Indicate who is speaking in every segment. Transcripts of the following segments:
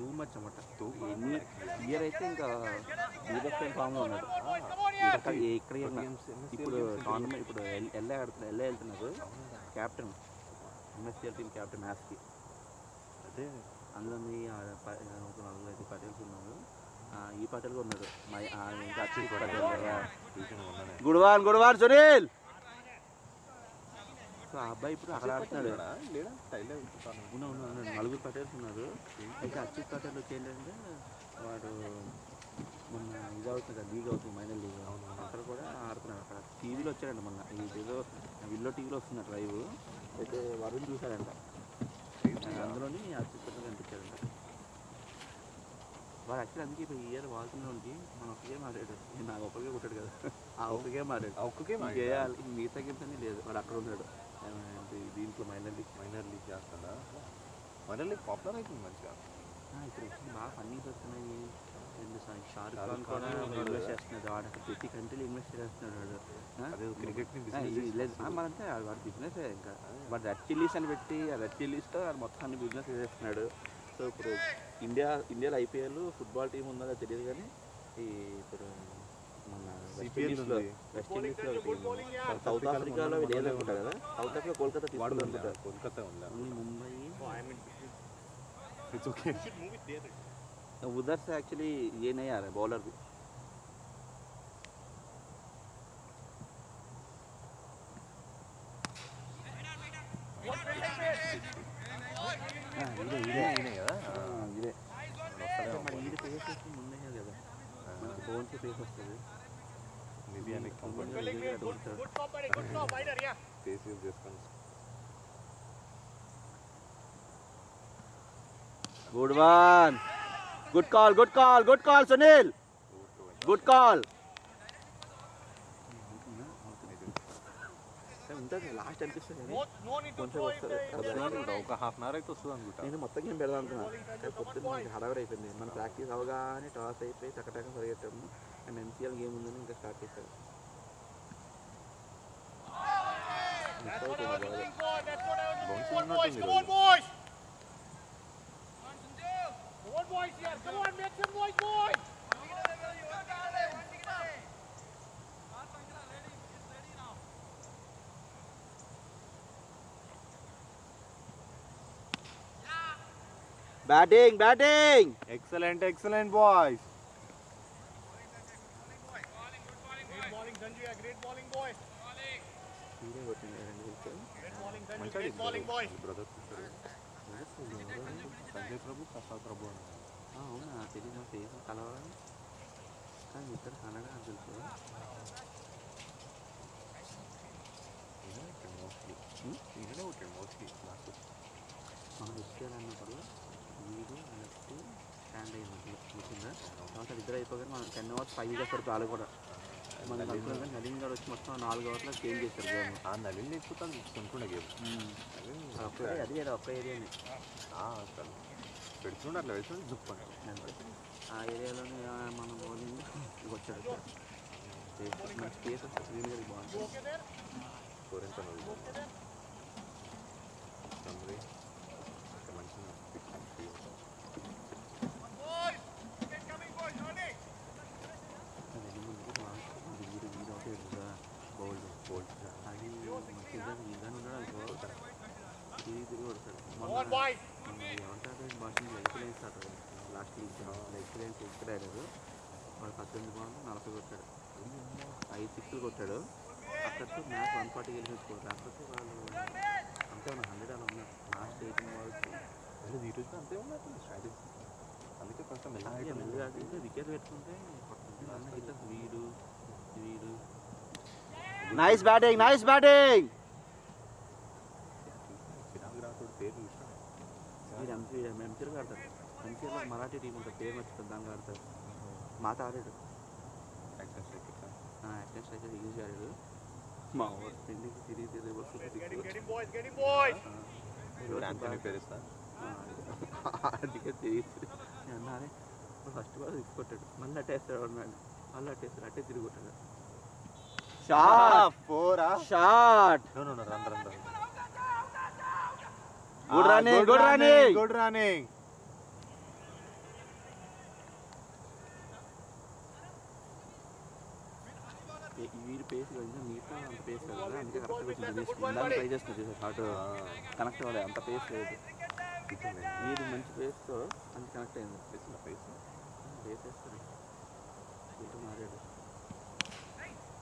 Speaker 1: Too much అన్నమాట ఎన్ని year అయితే ఇంకా బీబెస్ట్ ఫామ్లో ఉన్నాడు. ఇక్కడ ఇక్కడ ఇప్పుడు టోర్నమెంట్ ఇప్పుడు ఎల్- ఎల్ఏ ఆడుతున్నారు ఎల్ఏ వెళ్తున్నారు. క్యాప్టెన్ ఎంఎస్సీఎల్ టీమ్ క్యాప్టెన్ మ్యాచ్కి
Speaker 2: అదే.
Speaker 1: అందులో ఆ ప- ఒక నలుగురు ఐదు పటేల్స్ ఉన్నారు. ఆ, ఈ పటేల్ కూడా ఉన్నాడు. మై
Speaker 2: చూసిన మొన్ననే
Speaker 1: గుడ్వాన్ గుడ్వాన్ సునీల్. సో ఆ అబ్బాయి ఇప్పుడు అక్కడ ఆడుతున్నాడు. ఉన్నా ఉన్నారు నలుగురు పటేల్స్ ఉన్నారు. అయితే అచ్యుత్ పటేల్ వచ్చి ఏంటంటే వాడు మొన్న ఇది అవుతుంది? కదా లీగ్ అవుతుంది మైనర్ లీగ్. అక్కడ కూడా ఆడుతున్నాడు. అక్కడ టీవీలో వచ్చాడంట మొన్న. ఏదో విల్లో టీవీలో వస్తున్న డ్రైవ్. అయితే వరుణ్ చూశాడంట. అందులోని అచ్యుత్ పటేల్ కనిపించాడంట. వాడు యాక్చువల్లీ అందుకే ఇప్పుడు ఇయర్ వాల్తున్నోడికి మనం ఒక గేమ్ ఆడాడు. నేను నాకు ఒక్కరికే కొట్టాడు కదా. ఆ ఒక్క గేమ్ ఆడాడు.
Speaker 2: ఆ ఒక్క గేమ్
Speaker 1: చేయాలి మిగతా గేమ్స్ అన్నీ లేదు. వాడు అక్కడ ఉన్నాడు. దీంట్లో మైనర్ లీగ్
Speaker 2: మైనర్ లీగ్ చేస్తాడా? మైనర్ లీగ్ పాపులర్ అవుతుంది మంచిగా.
Speaker 1: ఇప్పుడు బాగా ఫన్నీస్ వస్తున్నాయి. షారుఖ్ ఖాన్ కూడా ఇన్వెస్ట్. చేస్తున్నాడు వాడు. ప్రతి కంట్రీలో ఇన్వెస్ట్ చేస్తున్నాడు వాడు. ఆ?
Speaker 2: అదే క్రికెట్ని
Speaker 1: ఆ,
Speaker 2: business
Speaker 1: ఇది
Speaker 2: చేసి
Speaker 1: లేదు ఆ, మరంతే వాడు- వాడు బిజినెస్ ఇంకా. వాడు రెడ్ చిల్లీస్ అని పెట్టి ఆ రెడ్ చిల్లీస్తో వాడు మొత్తం అన్ని బిజినెస్ చేస్తున్నాడు సో ఇప్పుడు ఇండియా ఇండియాలో ఐపీఎల్ ఫుట్బాల్ టీం ఉందో తెలియదు కానీ ఈ ఇప్పుడు సౌత్ ఆఫ్రికాలో వీళ్ళు ఏదో అనుకుంటా కదా సౌత్ ఆఫ్రికా కోల్కతా
Speaker 2: వాడు
Speaker 1: తీసుకుంటా
Speaker 2: ఉందా?
Speaker 1: అనుకుంటా
Speaker 2: కోల్కతా ఉందా
Speaker 1: ఓన్లీ ముంబై
Speaker 2: ఇట్స్ ఓకే
Speaker 1: उधर से एक्चुअली ये नहीं आ रहा है बॉलर भी ఇదే అడుగుతాడు
Speaker 2: ఫేస్ యూజ్ చేసుకొని
Speaker 1: good one good call good call good call Sunil good call ఉంటుంది లాస్ట్ అనిపిస్తుంది కానీ కొంచెం వస్తుంది
Speaker 2: అనుకుంటా ఒక హాఫ్ అన్ అవర్ అయితే వస్తుంది అనుకుంటా.
Speaker 1: నేను మొత్తం గేమ్ పెడదాం అనుకున్నా. కానీ పొద్దున్న మనకి హడావిడి అయిపోయింది. మన ప్రాక్టీస్ అవగానే టాస్ అయిపోయి టకటక పరిగెట్టాము అండ్ ఎన్సీఎల్ గేమ్ ఉందని ఇంకా స్టార్ట్ చేశారు. Come
Speaker 2: on, boys.
Speaker 3: Come on, boys. Come on, boys. Yes. Come on, make some noise, boys.
Speaker 1: Batting, batting.
Speaker 2: Excellent, excellent, boys.
Speaker 3: Great bowling, Sanjay. Great bowling, boys.
Speaker 1: ఇదే కొట్టింది.
Speaker 2: Brother? Sanjay Prabhu Prasad Prabhu
Speaker 1: అవునా? తెలియదు నా face కలవాలి కానీ ఇద్దరు కన్నడ తెలుసు
Speaker 2: ఈయనే ఉంటాడు మోస్ట్లీ నాకు.
Speaker 1: మనం ఎస్కేల్ అన్నప్పుడు వీడు లెఫ్ట్ స్టాండ్ అయ్యింది గుర్తుందా తర్వాత ఇద్దరు అయిపోగానే మనం టెన్ అవర్స్ ఫైవ్ చేస్తారు వాళ్ళు కూడా. మనం నలీన్ గారు వచ్చి మొత్తం నాలుగు అవర్లో చేంజ్ చేశారు గేమ్
Speaker 2: ఆ నలిని లేకపోతే అది కొనుక్కుండే గేమ్.
Speaker 1: ఒక్క అది కదా ఒక్క ఏరియాని
Speaker 2: అసలు పెడుతుండే అట్లా వేస్తుండే జుప్పని
Speaker 1: ఆ ఏరియాలోనే మనం బౌలింగ్ వచ్చాడు. మన స్పేస్ వస్తే స్క్రీన్ గారికి బాగుంటుంది.
Speaker 3: Okay there?
Speaker 2: స్కోర్ ఎంత నువ్వు సమరీ ఇంకా మంచిగా
Speaker 3: Boys! Get coming, boys. Early.
Speaker 1: అది ముందుకు బాగా వీడు వీడు ఒకటి కదా బౌల్డ్
Speaker 2: బోల్డ్
Speaker 1: అది మనకి ఇద్దరు ఇద్దరు ఉన్నాడు అనుకో తిరిగి తిరిగి కొడతాడు
Speaker 3: Come on, boys.
Speaker 1: మొన్న ఏమంటారు భాషలో ఎక్సలెన్స్ ఆడతాడు లాస్ట్ వీక్ ఎక్సలెన్స్ ఇక్కడ వాడు పద్దెనిమిది బాల్ నలభై కొట్టాడు ఐదు సిక్స్లు కొట్టాడు అక్కడితో మ్యాచ్ వన్ ఫార్టీ గెలిపించుకోరు లేకపోతే వాళ్ళు అంతే హండ్రెడ్ అలా ఉన్నారు లాస్ట్ ఎయిటీన్ బాల్స్
Speaker 2: లేదు ఈ రోజు అంతే ఉన్నట్టుంది స్ట్రాటజీ అందుకే కొంచెం మెల్లగా
Speaker 1: మెల్లగా ఆడితే వికెట్ పెట్టుకుంటే వీడు వీడు నైస్ బ్యాటింగ్ నైస్ బ్యాటింగ్
Speaker 2: చిరాకు రాకుడు పేరు చూసినా
Speaker 1: ఎంపీ ఎంపీలు ఆడతారు ఎంపీలో మరాఠీ టీం ఉంటుంది పేరు మర్చిపోతుంది దానికి ఆడతారు. మాత ఆడాడు.
Speaker 2: Action strike
Speaker 1: action striker use ఆడాడు. మా ఊరు పెళ్ళికి తిరిగి తిరిగి అందుకే తిరిగి తిరిగి నేను అన్నానే ఫస్ట్ బాల్ సిక్స్ కొట్టాడు మళ్ళీ అట్టేస్తాడు అన్నాడు మళ్ళీ అట్టేస్తాడు అట్టే తిరిగి కొట్టాడు. Shot
Speaker 2: ఫోరా shot run run run
Speaker 1: good running good running. Good running. Pace కదా మిగతా అంత పేస్ కదా అందుకే కరెక్ట్ వచ్చింది ట్రై చేస్తుంది షార్ట్ కనెక్ట్ అవ్వలేదు అంత పేస్ లేదు. వీడి మంచి పేస్తో అంత కనెక్ట్ అయింది. పేస్ పేస్ మారాడు.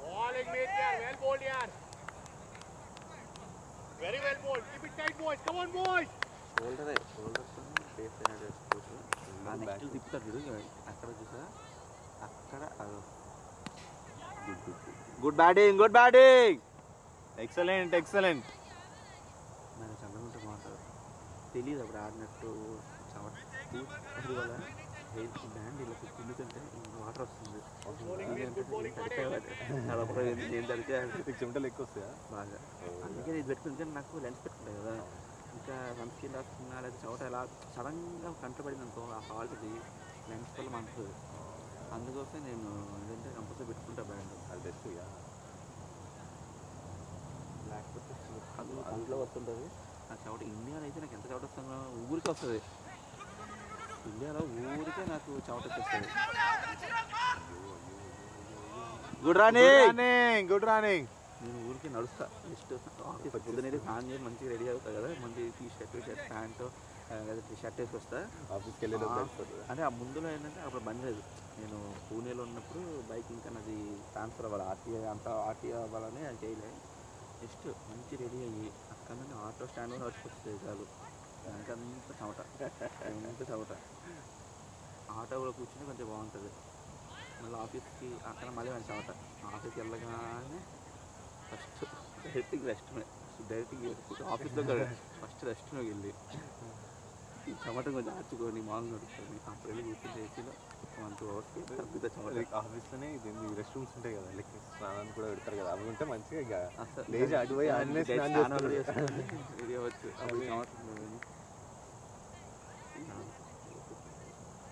Speaker 3: బౌలింగ్ యార్ వెల్ బౌల్డ్ యార్
Speaker 1: షోల్డరే ఆ తిప్పుతాడు చూడు అక్కడ చూసా అక్కడ good
Speaker 2: batting good
Speaker 1: batting excellent excellent బాగుంటుంది తెలియదు అప్పుడు ఆడినట్టు చవట బ్యాండ్ ఇలా వాటర్ వస్తుంది తడితే
Speaker 2: చెమటలు ఎక్కువ వస్తాయా
Speaker 1: బాగా అందుకే ఇది పెట్టుకుంటే నాకు లెన్స్ పెట్టుకుంటాయి కదా. ఇంకా సన్ స్క్రీన్ రాసుకున్నా లేదా చవట ఎలా సడన్గా కంట పడింది అనుకో ఆ ఫాల్ట్ది లెన్స్ వల్ల మండుతుంది అందుకోసం నేను ఏంటంటే కంపల్సరీ పెట్టుకుంటా బ్యాండ్
Speaker 2: అది బెస్ట్ ఇక.
Speaker 1: లేకపోతే అది అందులో వస్తుంటుంది? ఆ చవట ఇండియాలో అయితే నాకు ఎంత చవట వస్తుందో ఊరికి వస్తుంది. ఇండియాలో ఊరికే నాకు చవట వచ్చేస్తుంది. Good running
Speaker 2: running good running
Speaker 1: నేను ఊరికి నడుస్తా. జస్ట్ ఆఫీస్ పొద్దునేది స్నానం చేసి మంచిగా రెడీ అవుతా కదా. మంచి T shirt shirt pant shirt వేసి వస్తా
Speaker 2: ఆఫీస్కి వెళ్ళేది
Speaker 1: ఆ, అంటే ఆ ముందులో ఏంటంటే అప్పుడు బంద్ లేదు. నేను పూణేలో ఉన్నప్పుడు బైక్ ఇంకా నాది ట్రాన్స్ఫర్ అవ్వాలి. ఆర్టీఐ అంత ఆర్టీఐ అవ్వాలని అది చేయలే జస్ట్ మంచి రెడీ అయ్యి అక్కడ నుండి ఆటో స్టాండ్ కూడా వచ్చిపోతుంది చాలు. వెనకంతా చవట వెనకంతా చవట ఆటో కూడా కూర్చుని కొంచెం బాగుంటుంది. మళ్ళీ ఆఫీస్కి అక్కడ మళ్ళీ మంచి చవట ఆఫీస్కి వెళ్ళగానే ఫస్ట్ డైరెక్ట్గా రెస్ట్ డైరెక్ట్గా ఆఫీస్లో ఫస్ట్ రెస్ట్లోకి వెళ్ళి. ఈ చెమట కొంచెం ఆర్చుకొని మామూలు నడుస్తుంది అప్పుడు వెళ్ళి కూర్చుని ఏసీలో వన్ టూ అవర్స్కి తగ్గుతా చెమట.
Speaker 2: ఆఫీస్లోనే ఇది రెస్ట్ రూమ్స్ ఉంటాయి కదా లైక్ స్నానానికి కూడా పెడతారు కదా అవి ఉంటే మంచిగా ఇక
Speaker 1: అసలు
Speaker 2: లేచి అటు పోయి ఆడనే స్నానం
Speaker 1: అవ్వచ్చు అప్పుడు చెమట ఉంటుంది.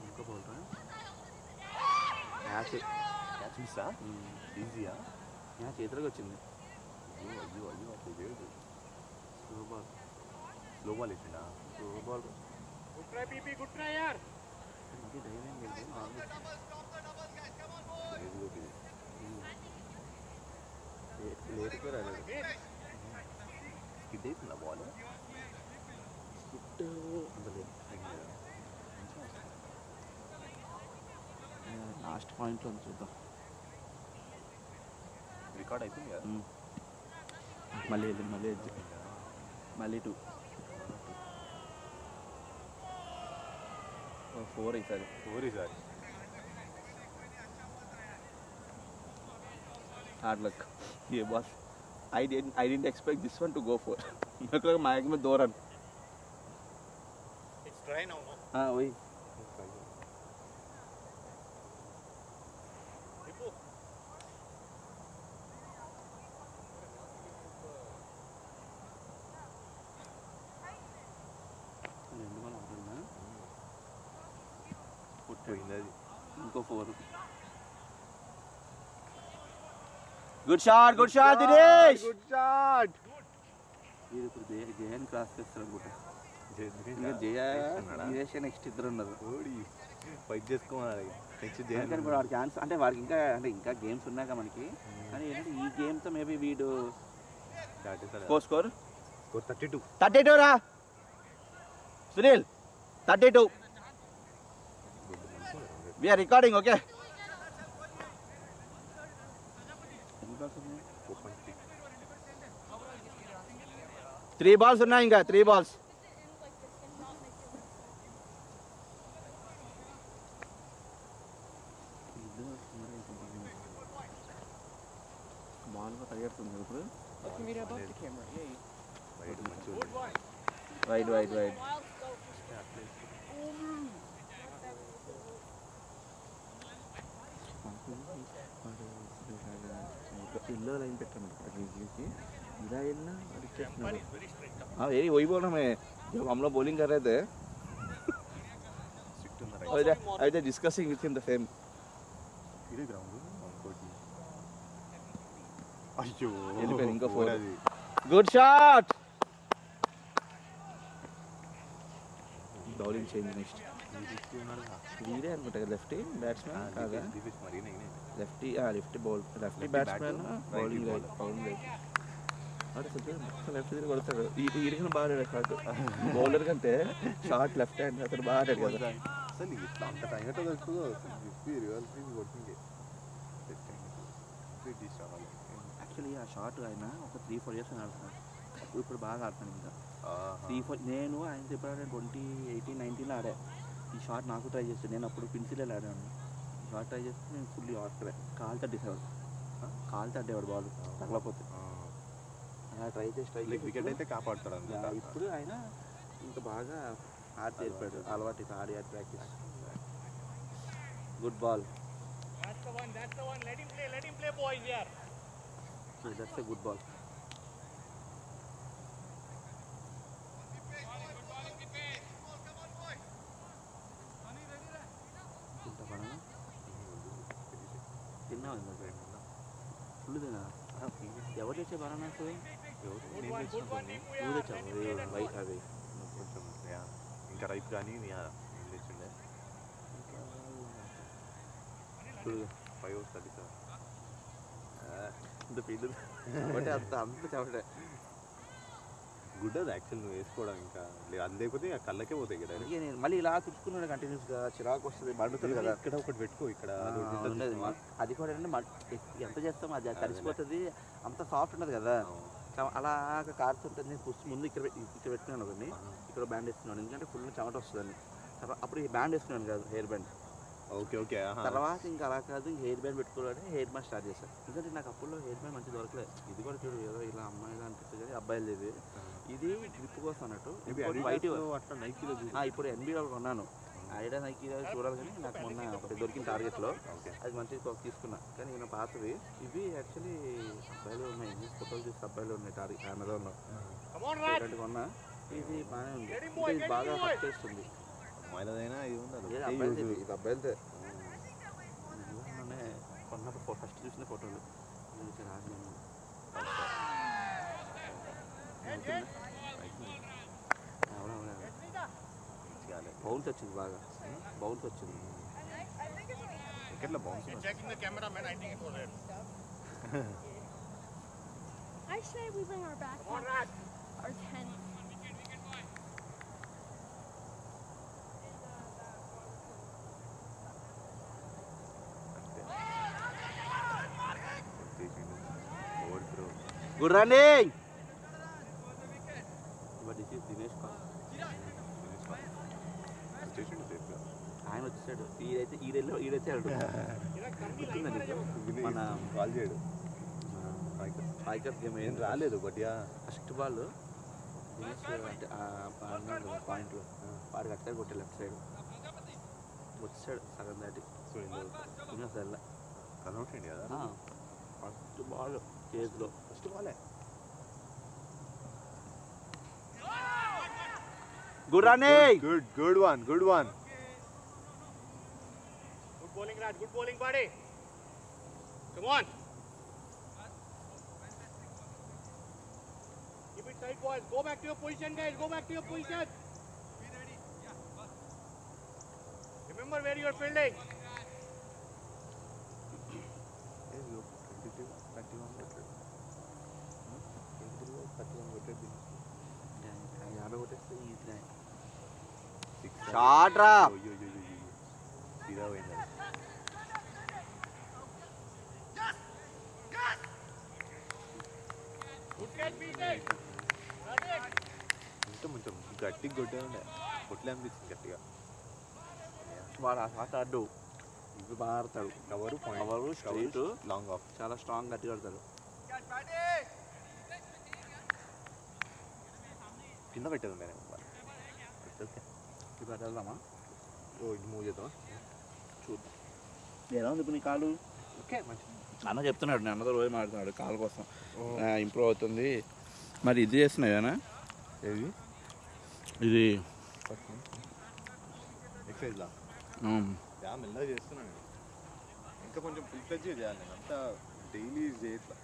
Speaker 1: ఇంకో పోల్రా మ్యాచ్
Speaker 2: క్యాచ్ మిస్సా ఈజీయా
Speaker 1: మ్యాచ్ చేతిలోకి వచ్చింది
Speaker 2: అయ్యో అయ్యో అయ్యో అసలు లేదు
Speaker 1: స్లో బాల్
Speaker 2: స్లో బాల్ ఇచ్చిండా
Speaker 1: slow ball
Speaker 3: Good try, PP. Good try here.
Speaker 1: ఇది ధైర్యం లేదు నార్మల్
Speaker 2: లేదు ఇది.
Speaker 1: లేటుగా రాలేదు
Speaker 2: స్కిడ్ అవుతుందా బాల్
Speaker 1: హిట్ అంత లాస్ట్ పాయింట్ పాయింట్లో చూద్దాం.
Speaker 2: రికార్డ్ అయిపోయింది
Speaker 1: మళ్ళీ వెళ్ళి మళ్ళీ మళ్ళీ టూ ఫోర్ ఈసారి
Speaker 2: ఫోర్ ఈసారి
Speaker 1: hard luck A boss I did I didn't expect this one to
Speaker 3: go four నాకు మ్యాక్సిమం
Speaker 1: దూరం ఇట్స్
Speaker 3: ట్రై
Speaker 2: నౌ ఓయ్.
Speaker 1: ఇంకో four good shot good shot Dinesh
Speaker 2: good shot
Speaker 1: ఇది ఇప్పుడు జయ జయన్ క్రాస్ చేస్తారు అనుకుంటా ఇంకా జయ దినేష్ నెక్స్ట్ ఇద్దరు ఉన్నారు.
Speaker 2: ఓడి ఫైట్ చేసుకోమన్నాడు నెక్స్ట్
Speaker 1: అందుకని ఇప్పుడు
Speaker 2: చేయాలి
Speaker 1: వాడికి ఛాన్స్ అంటే వాడికి ఇంకా అంటే ఇంకా గేమ్స్ ఉన్నాక మనకి. కానీ ఏంటంటే ఈ గేమ్తో మేబీ వీడు
Speaker 2: score thirty two
Speaker 1: thirty two రా. Sunil thirty two we are recording okay three balls ఉన్నాయి ఇంకా త్రీ బాల్స్ బాల్ పరిగెడుతుంది ఇప్పుడు
Speaker 2: బయట మంచిగా
Speaker 3: Good one.
Speaker 1: Wide wide wide इल्लो लाइन పెట్టాను रीजली इधर इल्ला
Speaker 3: One is very straight.
Speaker 1: हाँ यही वही बोल रहा मैं जब हम लोग बॉलिंग कर रहे थे
Speaker 2: స్ట్రిక్ట్ ఉంది
Speaker 1: I was I was discussing with him the same
Speaker 2: ఇది గ్రౌండ్ ఇంకోటి అయ్యో
Speaker 1: వెళ్ళిపోయింది, ఇంకో four.
Speaker 2: అది
Speaker 1: good shot bowling change next వీడే అనుకుంటా కదా లెఫ్టీ బ్యాట్స్మెన్ కాదా
Speaker 2: దివేష్ మరి
Speaker 1: lefty lefty bowl lefty
Speaker 2: Lefty
Speaker 1: batsmen
Speaker 2: bat,
Speaker 1: bowling
Speaker 2: righty
Speaker 1: right bowling right అంటే మొత్తం లెఫ్ట్ తిరిగి కొడతాడు ఈడికి బాగా ఆడాడు షాట్ బౌలర్ కంటే షార్ట్ లెఫ్ట్ హ్యాండ్ అతను బాగా ఆడాడు కదా
Speaker 2: అసలు ఇట్లా అంత టైం ఎట్లా దొరుకుతుందో అసలు చెప్పి రివల్ ఫీల్ కొడుతుంది రావాలి
Speaker 1: యాక్చువల్లీ ఆ షాట్ ఆయన ఒక త్రీ ఫోర్ ఇయర్స్ ఆడుతున్నాడు అప్పుడు ఇప్పుడు బాగా ఆడుతున్నాను ఇంకా
Speaker 2: ఆహా.
Speaker 1: త్రీ ఫోర్ నేను ఆయన ఎప్పుడు ఆడాను ట్వంటీ ఎయిటీన్ నైన్టీన్లో ఆడా ఈ షాట్ నాకు ట్రై చేస్తాను నేను అప్పుడు పిన్సిల్ ఆడాను షాట్ ట్రై చేస్తే నేను ఫుల్లీ ఆడుతున్నా కాలు తట్టేసేవాడు. కాలు తట్టేవాడు బాల్. తగలపోతే.
Speaker 2: ఆ.
Speaker 1: అలా ట్రై చేసి ట్రై
Speaker 2: లైక్ వికెట్ అయితే కాపాడుతాడు
Speaker 1: ఇప్పుడు ఆయన ఇంకా బాగా ఆడి చేరిపోయాడు అలవాటు. ఇక ఆడి ఆడి practice good ball
Speaker 3: That's the one, that's the one. Let him play, let him play, boys here.
Speaker 1: That's a good ball full తిన్నా ఎవరు తెచ్చే bananas
Speaker 3: Good one, good one, Niku,
Speaker 1: నువ్వు
Speaker 3: yeah.
Speaker 1: తెచ్చావు
Speaker 3: Let him play that
Speaker 1: Y
Speaker 3: one.
Speaker 1: అవి
Speaker 2: కొంచెం yeah. ఇంకా ripe కానీ yeah, ఏం తెచ్చిండే
Speaker 1: చూడు
Speaker 2: ఫైవ్ అవర్స్ థర్టీ సెవెన్
Speaker 1: ఇంత పిండి కాబట్టి అంత అంత చెప్పటే
Speaker 2: గుడ్ అది యాక్చువల్ నువ్వు వేసుకోవడం ఇంకా. లే- అది లేకపోతే ఆ కళ్ళకే పోతాయి కదా.
Speaker 1: అందుకే నేను మళ్ళీ ఇలా తుడుచుకున్నాడు కంటిన్యూస్గా చిరాకు వస్తుంది మండుతుంది కదా.
Speaker 2: ఇక్కడ ఒకటి పెట్టుకో ఇక్కడ అది ఒకటి
Speaker 1: ఉండదు.
Speaker 2: చూస్తావా?
Speaker 1: అది కూడా మడ్- ఎంత చేస్తాం అది. తడిసిపోతుంది అంత సాఫ్ట్ ఉండదు కదా.
Speaker 2: అవును.
Speaker 1: చ- అలాగా కారుతుంటుంది. ఫస్ట్ ముందు ఇక్కడ పె- ఇక్కడ పెట్టుకున్నాను
Speaker 2: ఆహా.
Speaker 1: ఇక్కడ బ్యాండ్ వేస్తున్నాను ఎందుకంటే ఫుల్ చెమట వస్తుందని. తర్వాత అప్పుడు ఈ బ్యాండ్ వేసుకున్నాను కాదు హెయిర్ బ్యాండ్.
Speaker 2: ఓకే ఓకే ఆహా.
Speaker 1: తర్వాత ఇంకా అలా కాదు హెయిర్ బ్యాండ్ పెట్టుకోవాలని హెయిర్ బ్యాండ్ స్టార్ట్ చేశాను ఎందుకంటే నాకు అప్పుల్లో హెయిర్ బ్యాండ్ మంచి దొరకలేదు ఇది కూడా చూడు ఏదో ఇలా అమ్మాయిలా అనిపిస్తుంది కానీ అబ్బాయిలు ఇది ఇది గ్రిప్ కోసం అన్నట్టు. ఆ, ఇప్పుడు ఎన్బీలో కొన్నాను. ఐడియా నైకి చూడాలి కానీ నాకు మొన్న ఒకటి దొరికిన టార్గెట్లో అది మంచిది ఒక తీసుకున్నా. కానీ ఈయన పాతవి ఇవి యాక్చువల్లీ అబ్బాయిలు ఉన్నాయి. ఫోటోలు చూసి అబ్బాయిలు ఉన్నాయి టార్గెట్ అమెజాన్లో
Speaker 3: Come on, Raj.
Speaker 1: ఇలాంటి కొన్నా. ఇది బాగానే ఉంది. ఇది బాగా. హట్ చేస్తుంది.
Speaker 2: అమ్మాయిలదైనా ఇది ఉంది
Speaker 1: ఇది అబ్బాయిలది. కొన్నప్పుడు ఫస్ట్ చూసిన ఫోటోలు. రాజు బౌన్స్ వచ్చింది బాగా బౌన్స్ వచ్చింది
Speaker 2: వికెట్లో bounce
Speaker 3: Checking the cameraman, I think it was it.
Speaker 4: I say we bring our
Speaker 3: Come on,
Speaker 4: backpacks,
Speaker 3: Raj.
Speaker 4: our tent.
Speaker 2: Over throw
Speaker 1: Five cup game
Speaker 2: ఏం రాలేదు but ya
Speaker 1: first ball Dinesh అంటే పాయింట్లో వాడికి అట్లా కొట్టే left side వచ్చాడు సగం దాటి.
Speaker 2: సో ఇందులో
Speaker 1: దినేష్ వెళ్ళా
Speaker 2: కనౌట్ కదా?
Speaker 1: ఫస్ట్ బాల్ చేతిలో.
Speaker 2: ఫస్ట్ బాలే
Speaker 1: good running
Speaker 2: good good one good one
Speaker 3: Good bowling, Raj. Good bowling, buddy. Come on. Keep it tight, boys. Go back to your position, guys. Go back to your position. Remember where you are fielding.
Speaker 1: యాభై కొట్టేస్తే easy
Speaker 2: Shot
Speaker 1: Shot రా.
Speaker 2: సీదా పోయింది అది.
Speaker 3: Good catch, BK.
Speaker 2: ఇంకా కొంచెం గట్టిగా కొట్టే ఉండే. కొట్లే అనిపించింది గట్టిగా.
Speaker 1: వాడు ఆ షాట్ ఆడు. ఇవి బాగా ఆడతాడు
Speaker 2: cover
Speaker 1: cover straight.
Speaker 2: Long off
Speaker 1: చాలా స్ట్రాంగ్ గట్టిగా ఆడతాడు
Speaker 2: కింద పెట్టేది ఉండే ఓకే
Speaker 1: ఇప్పుడు అటు వెళ్దామా?
Speaker 2: ఓ ఇది మూవ్ చేద్దామా?
Speaker 1: చూద్దాం. ఎలా ఉంది ఇప్పుడు నీ కాలు?
Speaker 2: ఓకే మంచి
Speaker 1: అన్న చెప్తున్నాడు నేను అన్నతో రోజు మాడుతున్నాడు కాలు కోసం. ఇంప్రూవ్ అవుతుంది. మరి ఇది చేస్తున్నాయనా
Speaker 2: ఏది?
Speaker 1: ఇది
Speaker 2: ఇంకా కొంచెం ఫుల్ ఫ్లెజ్ చేయాలి అంతా డైలీ చేయట్లా